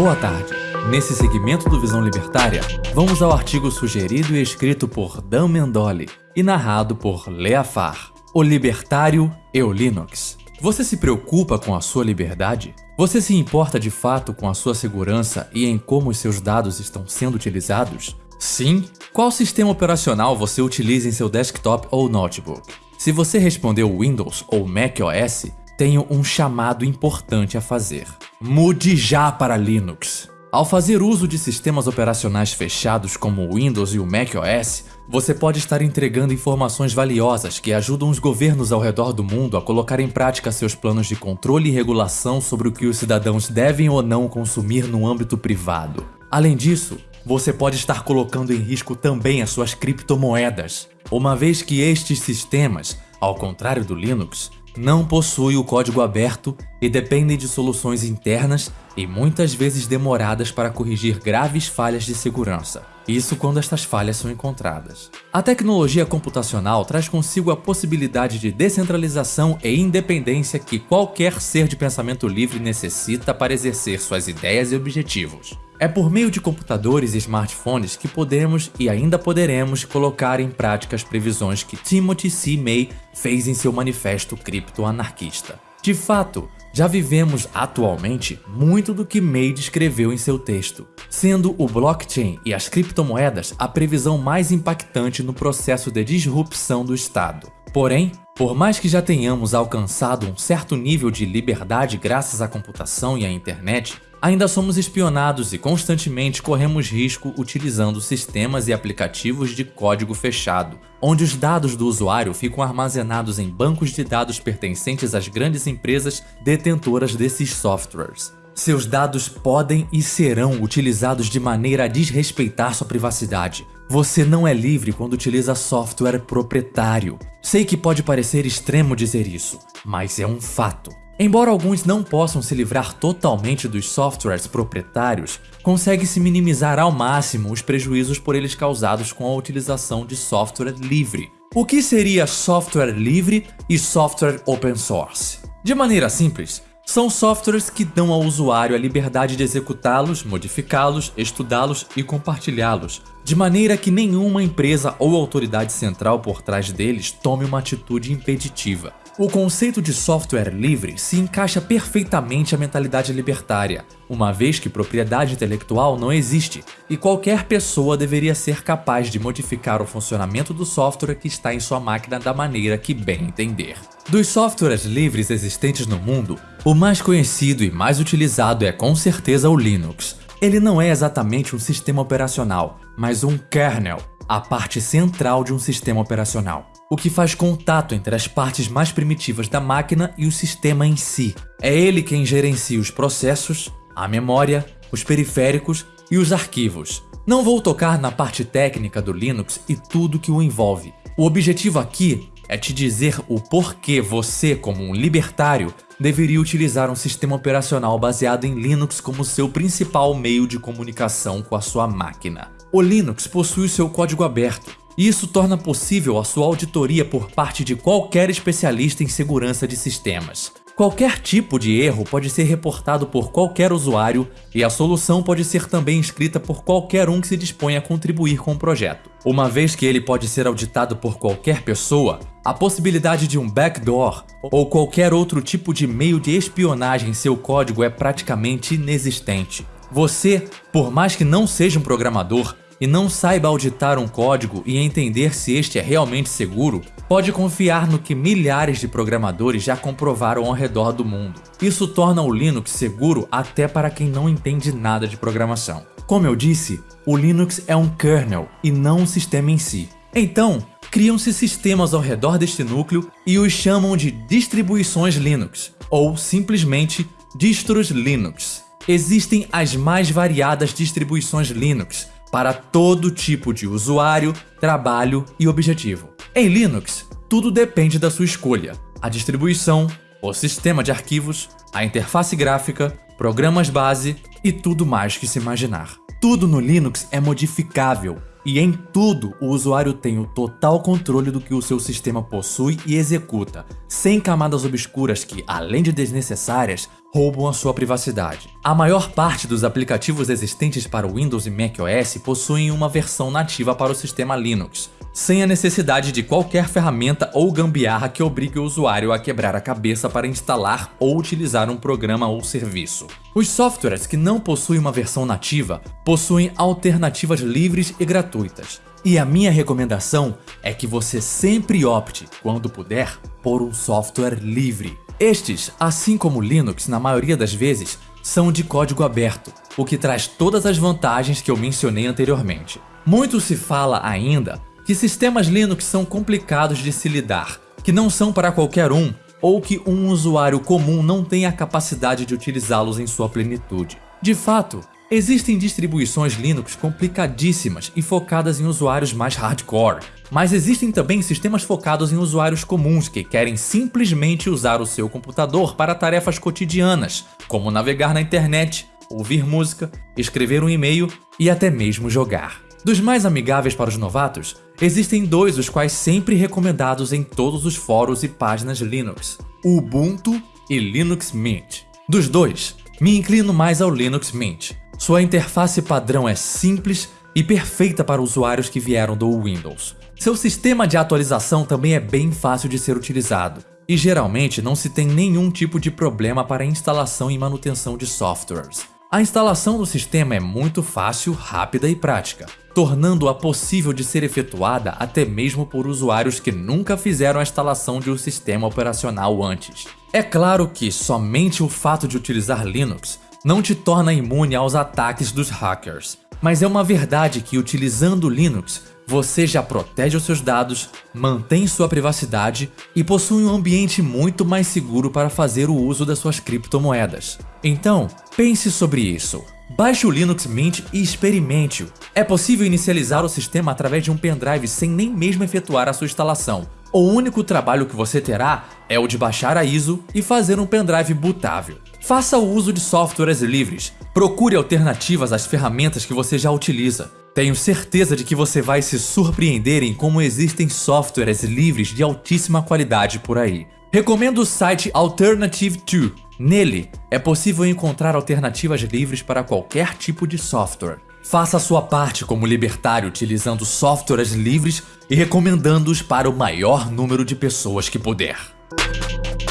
Boa tarde. Nesse segmento do Visão Libertária, vamos ao artigo sugerido e escrito por Dan Mendoli e narrado por Leafar, O Libertário e o Linux. Você se preocupa com a sua liberdade? Você se importa de fato com a sua segurança e em como os seus dados estão sendo utilizados? Sim? Qual sistema operacional você utiliza em seu desktop ou notebook? Se você respondeu Windows ou macOS, tenho um chamado importante a fazer. Mude já para Linux. Ao fazer uso de sistemas operacionais fechados como o Windows e o macOS, você pode estar entregando informações valiosas que ajudam os governos ao redor do mundo a colocar em prática seus planos de controle e regulação sobre o que os cidadãos devem ou não consumir no âmbito privado. Além disso, você pode estar colocando em risco também as suas criptomoedas, uma vez que estes sistemas, ao contrário do Linux, não possuem o código aberto e dependem de soluções internas e muitas vezes demoradas para corrigir graves falhas de segurança. Isso quando estas falhas são encontradas. A tecnologia computacional traz consigo a possibilidade de descentralização e independência que qualquer ser de pensamento livre necessita para exercer suas ideias e objetivos. É por meio de computadores e smartphones que podemos e ainda poderemos colocar em prática as previsões que Timothy C. May fez em seu manifesto criptoanarquista. De fato, já vivemos atualmente muito do que May descreveu em seu texto, sendo o blockchain e as criptomoedas a previsão mais impactante no processo de disrupção do Estado. Porém, por mais que já tenhamos alcançado um certo nível de liberdade graças à computação e à internet, ainda somos espionados e constantemente corremos risco utilizando sistemas e aplicativos de código fechado, onde os dados do usuário ficam armazenados em bancos de dados pertencentes às grandes empresas detentoras desses softwares. Seus dados podem e serão utilizados de maneira a desrespeitar sua privacidade. Você não é livre quando utiliza software proprietário. Sei que pode parecer extremo dizer isso, mas é um fato. Embora alguns não possam se livrar totalmente dos softwares proprietários, consegue-se minimizar ao máximo os prejuízos por eles causados com a utilização de software livre. O que seria software livre e software open source? De maneira simples, são softwares que dão ao usuário a liberdade de executá-los, modificá-los, estudá-los e compartilhá-los, de maneira que nenhuma empresa ou autoridade central por trás deles tome uma atitude impeditiva. O conceito de software livre se encaixa perfeitamente à mentalidade libertária, uma vez que propriedade intelectual não existe e qualquer pessoa deveria ser capaz de modificar o funcionamento do software que está em sua máquina da maneira que bem entender. Dos softwares livres existentes no mundo, o mais conhecido e mais utilizado é com certeza o Linux. Ele não é exatamente um sistema operacional, mas um kernel, a parte central de um sistema operacional o que faz contato entre as partes mais primitivas da máquina e o sistema em si. É ele quem gerencia os processos, a memória, os periféricos e os arquivos. Não vou tocar na parte técnica do Linux e tudo que o envolve. O objetivo aqui é te dizer o porquê você, como um libertário, deveria utilizar um sistema operacional baseado em Linux como seu principal meio de comunicação com a sua máquina. O Linux possui seu código aberto, isso torna possível a sua auditoria por parte de qualquer especialista em segurança de sistemas. Qualquer tipo de erro pode ser reportado por qualquer usuário e a solução pode ser também escrita por qualquer um que se dispõe a contribuir com o projeto. Uma vez que ele pode ser auditado por qualquer pessoa, a possibilidade de um backdoor ou qualquer outro tipo de meio de espionagem em seu código é praticamente inexistente. Você, por mais que não seja um programador, e não saiba auditar um código e entender se este é realmente seguro, pode confiar no que milhares de programadores já comprovaram ao redor do mundo. Isso torna o Linux seguro até para quem não entende nada de programação. Como eu disse, o Linux é um kernel e não um sistema em si. Então, criam-se sistemas ao redor deste núcleo e os chamam de distribuições Linux, ou simplesmente distros Linux. Existem as mais variadas distribuições Linux, para todo tipo de usuário, trabalho e objetivo. Em Linux, tudo depende da sua escolha. A distribuição, o sistema de arquivos, a interface gráfica, programas base e tudo mais que se imaginar. Tudo no Linux é modificável E em tudo, o usuário tem o total controle do que o seu sistema possui e executa, sem camadas obscuras que, além de desnecessárias, roubam a sua privacidade. A maior parte dos aplicativos existentes para Windows e macOS possuem uma versão nativa para o sistema Linux, sem a necessidade de qualquer ferramenta ou gambiarra que obrigue o usuário a quebrar a cabeça para instalar ou utilizar um programa ou serviço. Os softwares que não possuem uma versão nativa possuem alternativas livres e gratuitas. E a minha recomendação é que você sempre opte, quando puder, por um software livre. Estes, assim como Linux na maioria das vezes, são de código aberto, o que traz todas as vantagens que eu mencionei anteriormente. Muito se fala ainda que sistemas Linux são complicados de se lidar, que não são para qualquer um, ou que um usuário comum não tem a capacidade de utilizá-los em sua plenitude. De fato, existem distribuições Linux complicadíssimas e focadas em usuários mais hardcore, mas existem também sistemas focados em usuários comuns que querem simplesmente usar o seu computador para tarefas cotidianas, como navegar na internet, ouvir música, escrever um e-mail e até mesmo jogar. Dos mais amigáveis para os novatos, existem dois os quais sempre recomendados em todos os fóruns e páginas Linux, Ubuntu e Linux Mint. Dos dois, me inclino mais ao Linux Mint. Sua interface padrão é simples e perfeita para usuários que vieram do Windows. Seu sistema de atualização também é bem fácil de ser utilizado, e geralmente não se tem nenhum tipo de problema para instalação e manutenção de softwares. A instalação do sistema é muito fácil, rápida e prática, tornando-a possível de ser efetuada até mesmo por usuários que nunca fizeram a instalação de um sistema operacional antes. É claro que somente o fato de utilizar Linux não te torna imune aos ataques dos hackers, mas é uma verdade que utilizando Linux você já protege os seus dados, mantém sua privacidade e possui um ambiente muito mais seguro para fazer o uso das suas criptomoedas. Então, pense sobre isso. Baixe o Linux Mint e experimente-o. É possível inicializar o sistema através de um pendrive sem nem mesmo efetuar a sua instalação. O único trabalho que você terá é o de baixar a ISO e fazer um pendrive bootável. Faça o uso de softwares livres. Procure alternativas às ferramentas que você já utiliza. Tenho certeza de que você vai se surpreender em como existem softwares livres de altíssima qualidade por aí. Recomendo o site Alternative 2. Nele, é possível encontrar alternativas livres para qualquer tipo de software. Faça a sua parte como libertário utilizando softwares livres e recomendando-os para o maior número de pessoas que puder.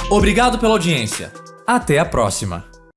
Obrigado pela audiência. Até a próxima.